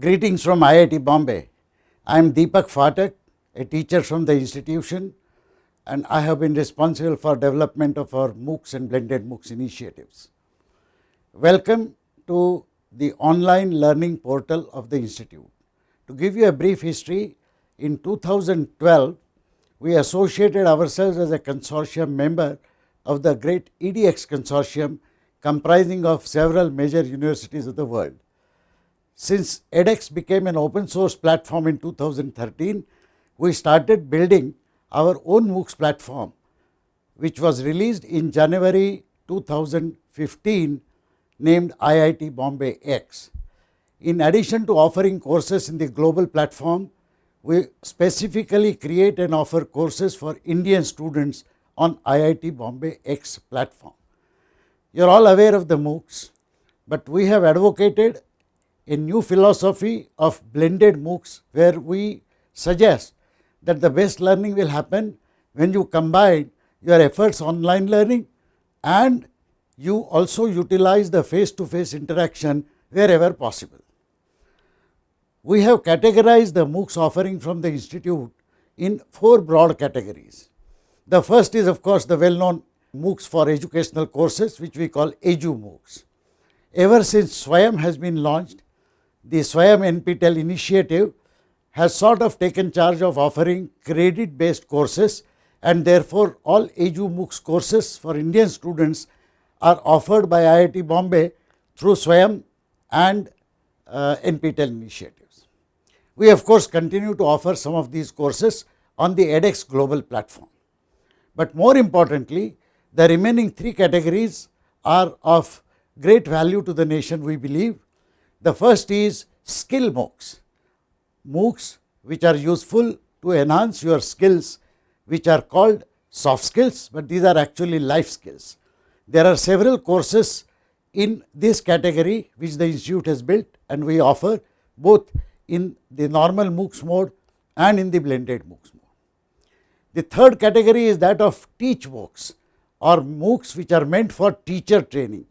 Greetings from IIT Bombay. I am Deepak Phatak, a teacher from the institution and I have been responsible for development of our MOOCs and blended MOOCs initiatives. Welcome to the online learning portal of the institute. To give you a brief history, in 2012, we associated ourselves as a consortium member of the great EDX consortium comprising of several major universities of the world. Since edX became an open source platform in 2013, we started building our own MOOCs platform, which was released in January 2015 named IIT Bombay X. In addition to offering courses in the global platform, we specifically create and offer courses for Indian students on IIT Bombay X platform. You are all aware of the MOOCs, but we have advocated a new philosophy of blended MOOCs where we suggest that the best learning will happen when you combine your efforts online learning and you also utilize the face to face interaction wherever possible. We have categorized the MOOCs offering from the institute in four broad categories. The first is of course, the well known MOOCs for educational courses which we call EDU MOOCs. Ever since SWAYAM has been launched, the SWAYAM NPTEL initiative has sort of taken charge of offering credit based courses and therefore, all EDU MOOCs courses for Indian students are offered by IIT Bombay through SWAYAM and uh, NPTEL initiatives. We of course, continue to offer some of these courses on the edX global platform, but more importantly the remaining three categories are of great value to the nation we believe. The first is skill MOOCs, MOOCs which are useful to enhance your skills which are called soft skills, but these are actually life skills. There are several courses in this category which the institute has built and we offer both in the normal MOOCs mode and in the blended MOOCs mode. The third category is that of teach MOOCs or MOOCs which are meant for teacher training.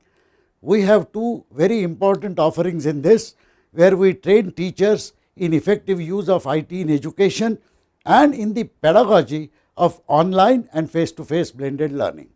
We have two very important offerings in this where we train teachers in effective use of IT in education and in the pedagogy of online and face to face blended learning.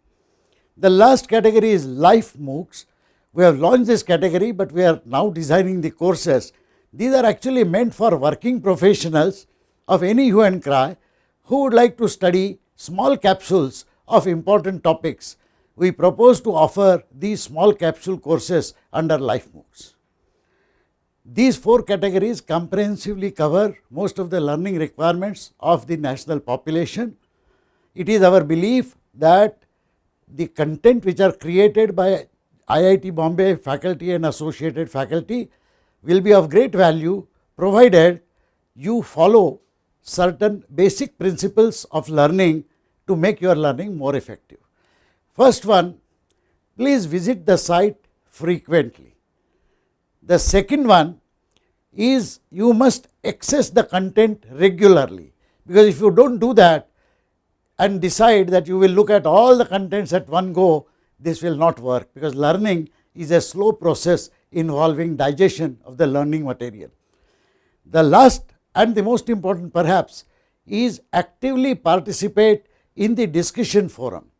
The last category is life MOOCs. We have launched this category, but we are now designing the courses. These are actually meant for working professionals of any hue and cry who would like to study small capsules of important topics, we propose to offer these small capsule courses under Life MOOCs. These four categories comprehensively cover most of the learning requirements of the national population. It is our belief that the content which are created by IIT Bombay faculty and associated faculty will be of great value provided you follow certain basic principles of learning to make your learning more effective. First one, please visit the site frequently. The second one is you must access the content regularly, because if you do not do that and decide that you will look at all the contents at one go, this will not work, because learning is a slow process involving digestion of the learning material. The last and the most important perhaps is actively participate in the discussion forum.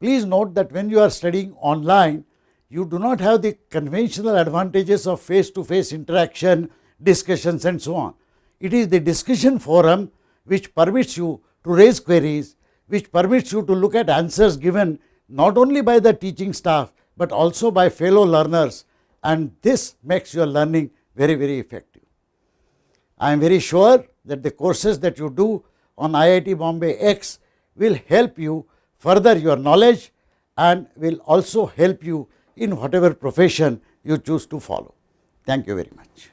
Please note that when you are studying online, you do not have the conventional advantages of face to face interaction, discussions and so on. It is the discussion forum which permits you to raise queries, which permits you to look at answers given not only by the teaching staff, but also by fellow learners and this makes your learning very, very effective. I am very sure that the courses that you do on IIT Bombay X will help you further your knowledge and will also help you in whatever profession you choose to follow. Thank you very much.